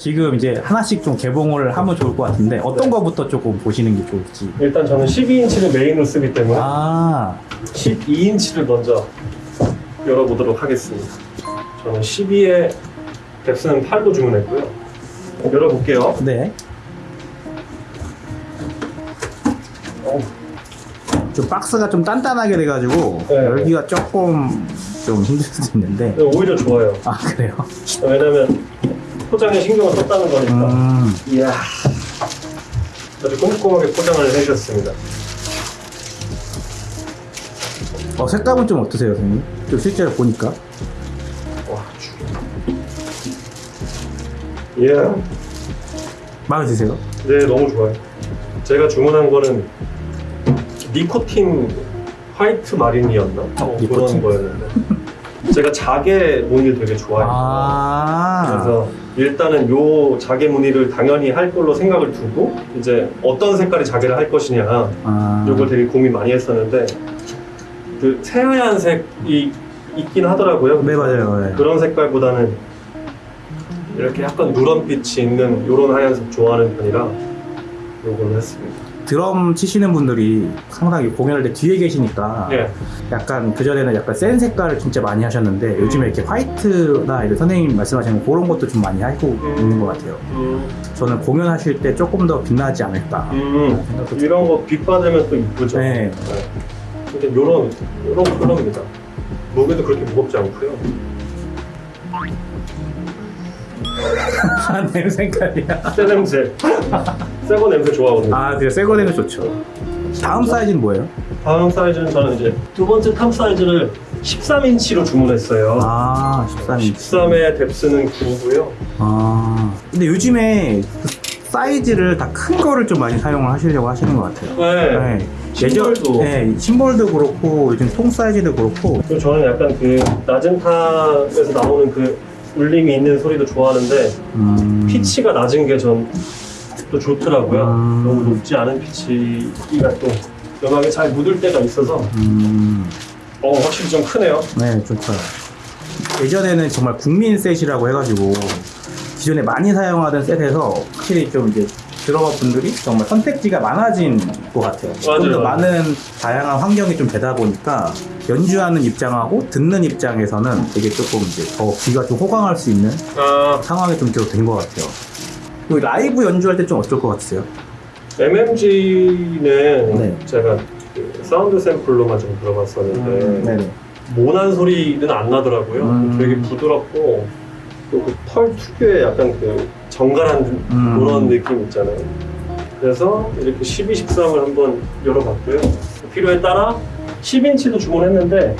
지금 이제 하나씩 좀 개봉을 하면 좋을 것 같은데 어떤 네. 거부터 조금 보시는 게 좋을지. 일단 저는 12인치를 메인으로 쓰기 때문에 아, 12인치를 먼저 열어보도록 하겠습니다. 저는 12에 뎁스는 8로 주문했고요. 열어볼게요. 네. 어우, 좀 박스가 좀 단단하게 돼가지고 네. 열기가 조금 좀 힘들 수도 있는데. 근데 오히려 좋아요. 아 그래요? 왜냐면 포장에 신경을 썼다는 거니까. 음, 이야. 아주 꼼꼼하게 포장을 해주셨습니다. 어, 색감은 좀 어떠세요, 선생님? 좀 실제로 보니까. 와, 주. 이야. 마음에 드세요? 네, 너무 좋아요. 제가 주문한 거는 니코틴 화이트 마린이었나? 어, 니코틴? 그런 거였는데. 제가 자개 무늬를 되게 좋아해요. 아, 그래서 일단은 요 자개 무늬를 당연히 할 걸로 생각을 두고 이제 어떤 색깔의 자개를 할 것이냐 아, 요걸 되게 고민 많이 했었는데 그 새하얀 색이 있긴 하더라고요. 네 맞아요. 네. 그런 색깔보다는 이렇게 약간 누런빛이 있는 요런 하얀색 좋아하는 편이라 요걸로 했습니다. 드럼 치시는 분들이 상당히 공연할 때 뒤에 계시니까 예. 약간 그전에는 약간 센 색깔을 진짜 많이 하셨는데 요즘에 이렇게 화이트나 이런 선생님 말씀하시는 그런 것도 좀 많이 하고 있는 것 같아요. 음, 저는 공연하실 때 조금 더 빛나지 않을까 음, 이런 거 빛 받으면 또 이쁘죠. 네. 근데 요런 요런 컬러입니다. 무게도 그렇게 무겁지 않고요. 아, 내 색깔이야. 새 냄새. 새거 냄새 좋아하거든요. 아, 그래 새거 되면 좋죠. 다음 사이즈는 뭐예요? 다음 사이즈는 저는 이제 두 번째 tom 사이즈를 13인치로 주문했어요. 아, 13인치. 13의 depth는 9고요. 아, 근데 요즘에 그 사이즈를 다 큰 거를 좀 많이 사용을 하시려고 하시는 것 같아요. 네. 네. 심벌도. 네, 심벌도 그렇고 요즘 통 사이즈도 그렇고 저는 약간 그 낮은 tom에서 나오는 그 울림이 있는 소리도 좋아하는데 음, 피치가 낮은 게 전 또 좋더라고요. 음. 너무 높지 않은 피치가 또 음악에 잘 묻을 때가 있어서 음, 어 확실히 좀 크네요. 네, 좋죠. 예전에는 정말 국민 set이라고 해가지고 기존에 많이 사용하던 set에서 확실히 좀 이제 드러머 분들이 정말 선택지가 많아진 것 같아요. 좀 더. 많은 다양한 환경이 좀 되다 보니까 연주하는 입장하고 듣는 입장에서는 되게 조금 이제 더 귀가 좀 호강할 수 있는 아 상황이 좀된것 같아요. 그리고 라이브 연주할 때 좀 어떨 것 같으세요? MMG는 네. 제가 그 사운드 샘플로만 좀 들어봤었는데 네네. 모난 소리는 안 나더라고요. 음. 되게 부드럽고 또그털 특유의 약간 그 정갈한 음. 그런 느낌 있잖아요. 그래서 이렇게 12, 13을 한번 열어봤고요. 필요에 따라 10인치도 주문했는데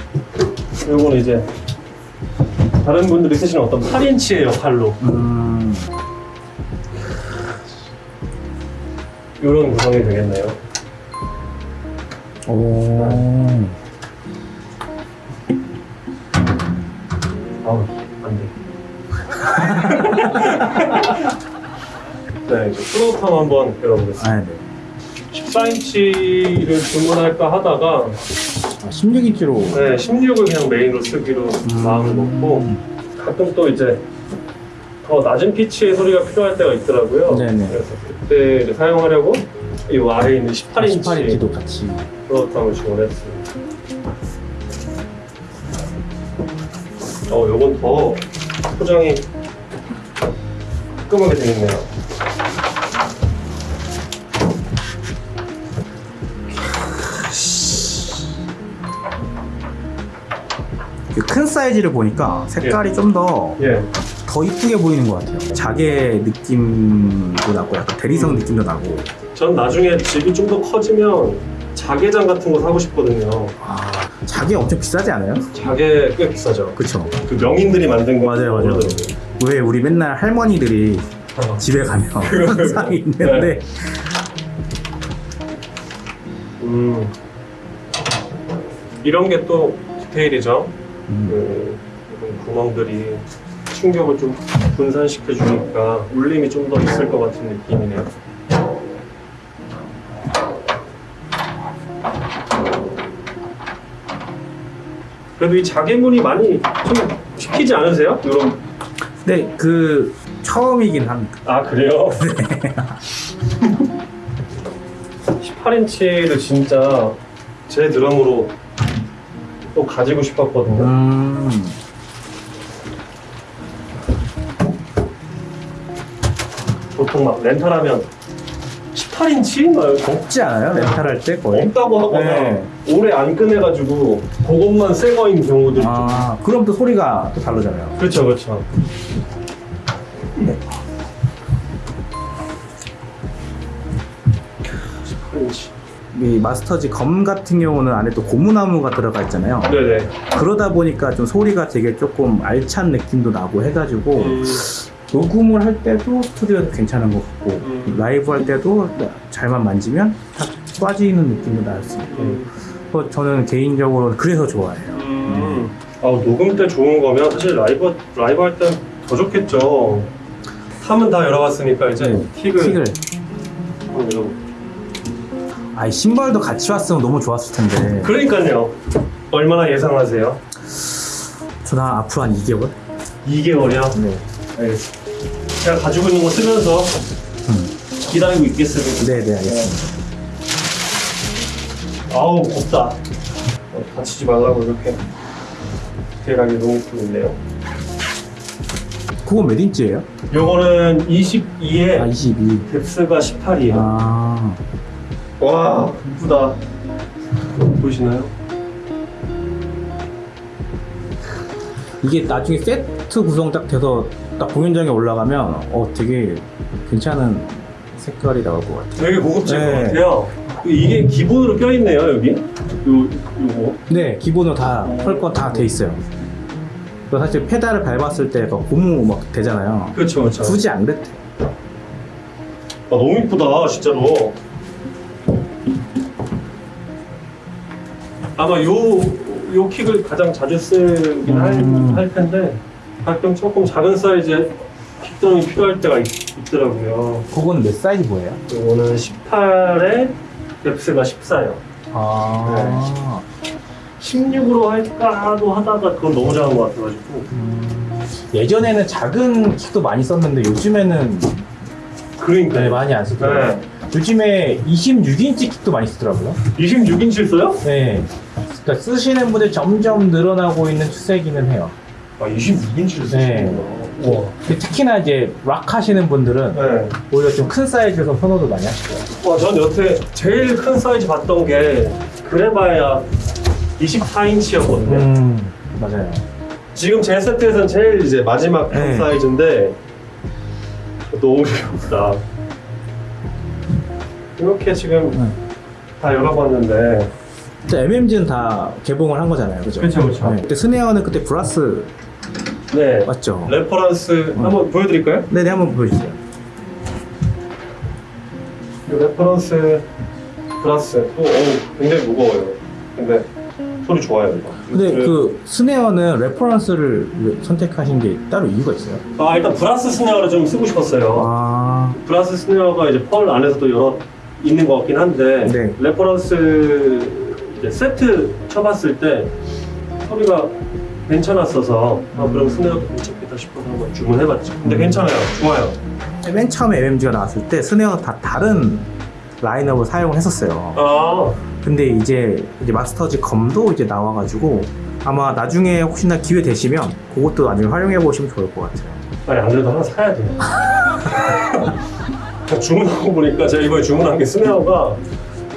요거는 이제 다른 분들이 쓰시는 어떤 8인치의 역할로 음, 이런 구성이 되겠네요. 오. 아우, 안 돼. 네, 이제 프로탐 한번 열어보겠습니다. 아, 네. 14인치를 주문할까 하다가 아, 16인치로. 네, 16을 그냥 메인으로 쓰기로 마음을 먹고 가끔 또 이제 더 낮은 피치의 소리가 필요할 때가 있더라고요. 네네. 그래서 그때를 사용하려고 이 아래에 있는 18인치, 18인치도 같이. 프로탐을 주문했습니다. 어, 요건 더 포장이 깔끔하게 되겠네요. 사이즈를 보니까 색깔이 좀 더더 예. 이쁘게 보이는 것 같아요. 자개 느낌도 나고 약간 대리석 느낌도 나고. 전 나중에 집이 좀 더 커지면 자개장 같은 거 사고 싶거든요. 아, 자개 엄청 비싸지 않아요? 자개 꽤 비싸죠. 그쵸. 그 명인들이 만든 거 맞아요, 맞아요. 그러더라고요. 왜 우리 맨날 할머니들이 어. 집에 가면 항상 있는데 음. 이런 게 또 디테일이죠. 음, 그 구멍들이 충격을 좀 분산시켜 주니까 울림이 좀 더 있을 것 같은 느낌이네요. 그래도 이 자개문이 많이 좀 시키지 않으세요? 이런 근데 그 처음이긴 합니다. 아 그래요? 18인치를 진짜 제 드럼으로 또 가지고 싶었거든요. 음. 보통 막 렌탈하면 18인치? 막 없지 않아요? 렌탈할 때 거의? 없다고 하거나 네. 오래 안 꺼내가지고 그것만 새 거인 경우들이 좀 아, 그럼 또 소리가 또 다르잖아요. 그렇죠 그렇죠 네. 18인치 이 마스터지 검 같은 경우는 안에 또 고무나무가 들어가 있잖아요. 네네 그러다 보니까 좀 소리가 되게 조금 알찬 느낌도 나고 해가지고 음, 녹음을 할 때도 스튜디오에서 괜찮은 것 같고 음. 라이브 할 때도 잘만 만지면 탁 빠지는 느낌도 날 수 있고 음. 그래서 저는 개인적으로 그래서 좋아해요. 음. 아, 녹음 때 좋은 거면 사실 라이브 라이브 할땐더 좋겠죠. 탐은 다 열어봤으니까 이제 네, 틱을, 틱을 한번 열어볼게요. 아이 신발도 같이 왔으면 너무 좋았을 텐데 그러니까요. 얼마나 예상하세요? 저는 한 앞으로 한 2개월? 2개월이요? 네. 알겠습니다. 제가 가지고 있는 거 쓰면서 음. 기다리고 있겠습니다. 네네 알겠습니다. 아우 곱다. 어, 다치지 말라고 이렇게 디테일하게 놓고 있네요. 그거 몇 인치예요? 요거는 22에 아 22. 뎁스가 18이에요. 아 와 이쁘다. 보이시나요? 이게 나중에 세트 구성 딱 돼서 딱 공연장에 올라가면 어 되게 괜찮은 색깔이 나올 것 같아요. 되게 고급질 네. 것 같아요. 이게 기본으로 껴있네요, 여기. 요, 요거. 네 기본으로 다할거다 돼 있어요. 사실 페달을 밟았을 때 고무 막 되잖아요. 그렇죠, 그렇죠. 굳이 안 그랬대. 아, 너무 이쁘다, 진짜로. 아마 요, 요 킥을 가장 자주 쓰긴 음. 할, 할 텐데, 가끔 조금 작은 사이즈의 킥드럼이 필요할 때가 있, 더라고요 그거는 몇 사이즈 뭐예요? 요거는 18에 뎁스가 14요. 아 16으로 할까도 하다가 그건 너무 작은 것 같아가지고. 음, 예전에는 작은 킥도 많이 썼는데 요즘에는 그러니까. 네, 많이 안 쓰더라고요. 네. 요즘에 26인치 킥도 많이 쓰더라고요. 26인치 써요? 네. 그러니까 쓰시는 분들 점점 늘어나고 있는 추세기는 해요. 아, 26인치를 네. 쓰시는구나. 우와. 근데 특히나 이제 락 하시는 분들은 네. 오히려 좀 큰 사이즈에서 선호도 많이 하시고요. 와, 전 여태 제일 큰 사이즈 봤던 게 그래봐야 24인치였거든요. 음, 맞아요. 지금 제 세트에서는 제일 이제 마지막 큰 네. 사이즈인데 너무 귀엽다. 이렇게 지금 네. 다 열어봤는데 MMG는 다 개봉을 한 거잖아요. 그죠? 그쵸, 그쵸. 네. 그때 스네어는 그때 brass 네 맞죠? Reference 어. 한번 보여드릴까요? 네네, 한번 보여주세요. 이 Reference brass 또 어우, 굉장히 무거워요. 근데 소리 좋아요 이거. 근데 그- 그 스네어는 Reference를 왜 선택하신 게 따로 이유가 있어요? 아 일단 brass 스네어를 좀 쓰고 싶었어요. 아, brass 스네어가 이제 Pearl 안에서도 여러 있는 것 같긴 한데 네. Reference 이제 세트 쳐봤을 때 소리가 괜찮았어서 아, 그럼 스네어도 괜찮겠다 싶어서 한번 주문해봤죠. 근데 음. 괜찮아요. 좋아요. 맨 처음에 MMG가 나왔을 때 스네어가 다 다른 라인업을 사용을 했었어요. 아 근데 이제, 이제 Masters Gum도 이제 나와가지고 아마 나중에 혹시나 기회 되시면 그것도 나중에 활용해 보시면 좋을 것 같아요. 아니 안 그래도 하나 사야 돼요. 주문하고 보니까 제가 이번에 주문한 게 스네어가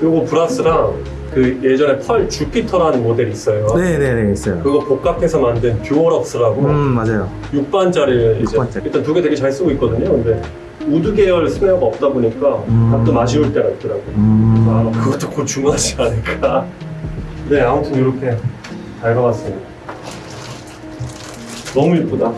요거 brass랑 그 예전에 Pearl Jupiter라는 모델이 있어요. 네네네, 있어요. 그거 복합해서 만든 DuoLuxe라고 음, 맞아요. 6반짜리를 이제 6반짜리. 일단 두 개 되게 잘 쓰고 있거든요. 근데 wood 계열 스네어가 없다 보니까 음. 가끔 아쉬울 때가 있더라고요. 음. 아, 그것도 곧 주문하지 않을까. 네, 아무튼 이렇게 잘 가봤습니다. 너무 이쁘다.